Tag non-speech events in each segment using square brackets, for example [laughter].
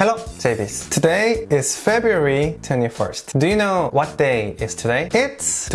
Hello, JB's. Today is February 21st. Do you know what day is today? It's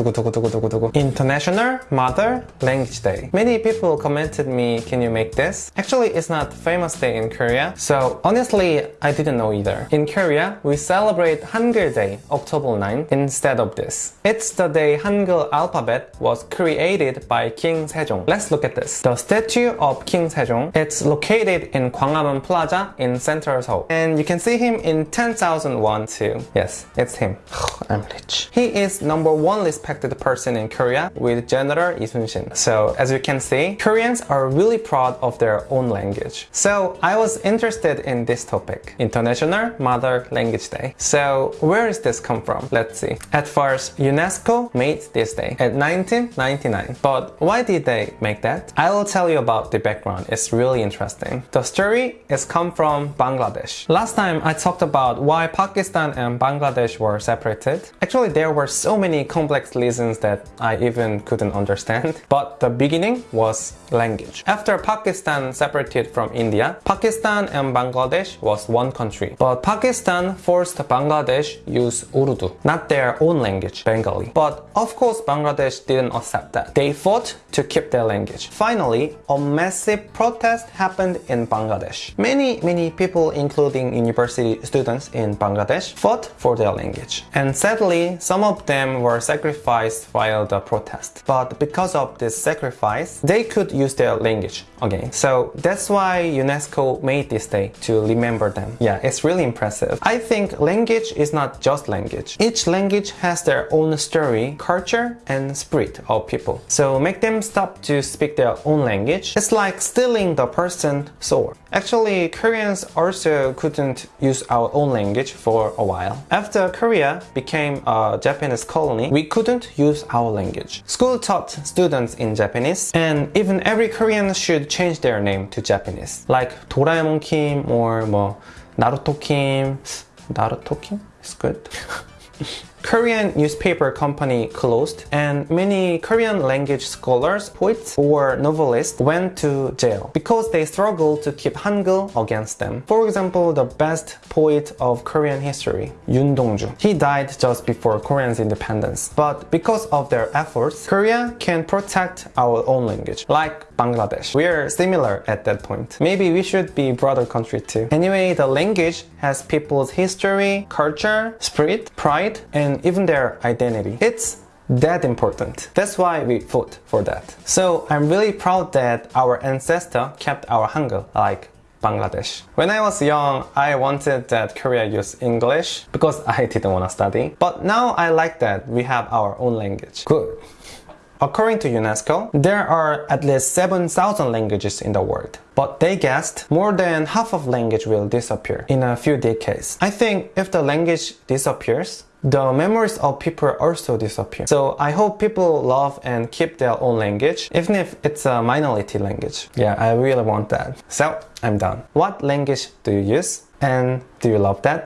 International Mother Language Day. Many people commented me, can you make this? Actually, it's not famous day in Korea. So honestly, I didn't know either. In Korea, we celebrate Hangul Day, October 9, instead of this. It's the day Hangul alphabet was created by King Sejong. Let's look at this. The statue of King Sejong, it's located in Gwanghwamun Plaza in central Seoul. And you can see him in 10,001 too. Yes, it's him. [sighs] I'm rich. He is number one respected person in Korea with General Lee Sun-shin. So as you can see, Koreans are really proud of their own language. So I was interested in this topic, International Mother Language Day. So where is this come from? Let's see. At first, UNESCO made this day at 1999. But why did they make that? I will tell you about the background. It's really interesting. The story is come from Bangladesh. Last time I talked about why Pakistan and Bangladesh were separated. Actually, there were so many complex reasons that I even couldn't understand. [laughs] But the beginning was language. After Pakistan separated from India, Pakistan and Bangladesh was one country. But Pakistan forced Bangladesh use Urdu, not their own language, Bengali. But of course, Bangladesh didn't accept that. They fought to keep their language. Finally, a massive protest happened in Bangladesh. Many, many people, including university students in Bangladesh fought for their language. And sadly, some of them were sacrificed while the protest. But because of this sacrifice, they could use their language again. So that's why UNESCO made this day to remember them. Yeah, it's really impressive. I think language is not just language. Each language has their own story, culture, and spirit of people. So make them stop to speak their own language. It's like stealing the person's soul. Actually, Koreans also couldn't use our own language for a while. After Korea became a Japanese colony, we couldn't use our language. School taught students in Japanese and even every Korean should change their name to Japanese. Like Doraemon Kim or 뭐 Naruto Kim. Naruto Kim? It's good. [laughs] Korean newspaper company closed and many Korean language scholars, poets or novelists went to jail because they struggled to keep Hangul against them. For example, the best poet of Korean history, Yoon Dong-ju. He died just before Korea's independence. But because of their efforts, Korea can protect our own language, like Bangladesh. We are similar at that point. Maybe we should be brother country too. Anyway, the language has people's history, culture, spirit, pride, and even their identity. It's that important. That's why we fought for that. So I'm really proud that our ancestor kept our Hangul like Bangladesh. When I was young, I wanted that Korea use English because I didn't want to study. But now I like that we have our own language. Good. According to UNESCO, there are at least 7,000 languages in the world. But they guessed more than half of language will disappear in a few decades. I think if the language disappears, the memories of people also disappear. So I hope people love and keep their own language, even if it's a minority language. Yeah, I really want that. So I'm done. What language do you use? And do you love that?